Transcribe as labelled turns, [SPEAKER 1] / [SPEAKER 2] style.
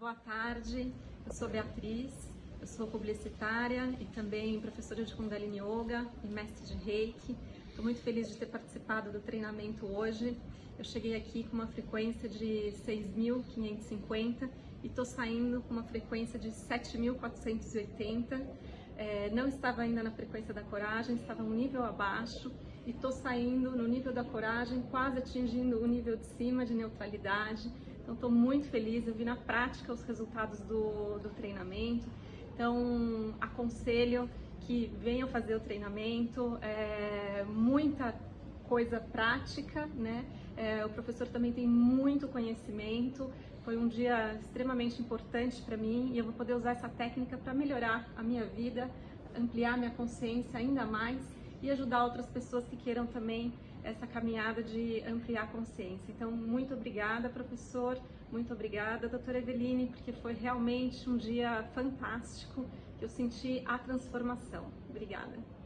[SPEAKER 1] Boa tarde, eu sou Beatriz, eu sou publicitária e também professora de Kundalini Yoga e mestre de Reiki. Estou muito feliz de ter participado do treinamento hoje. Eu cheguei aqui com uma frequência de 6.550 e estou saindo com uma frequência de 7.480. É, não estava ainda na frequência da coragem, estava um nível abaixo e estou saindo no nível da coragem, quase atingindo o nível de cima de neutralidade. Então estou muito feliz, eu vi na prática os resultados do, do treinamento. Então aconselho que venham fazer o treinamento, é, muita coisa prática, né? É, o professor também tem muito conhecimento. Foi um dia extremamente importante para mim e eu vou poder usar essa técnica para melhorar a minha vida, ampliar minha consciência ainda mais e ajudar outras pessoas que queiram também essa caminhada de ampliar a consciência. Então, muito obrigada, professor, muito obrigada, doutora Eveline, porque foi realmente um dia fantástico, que eu senti a transformação. Obrigada.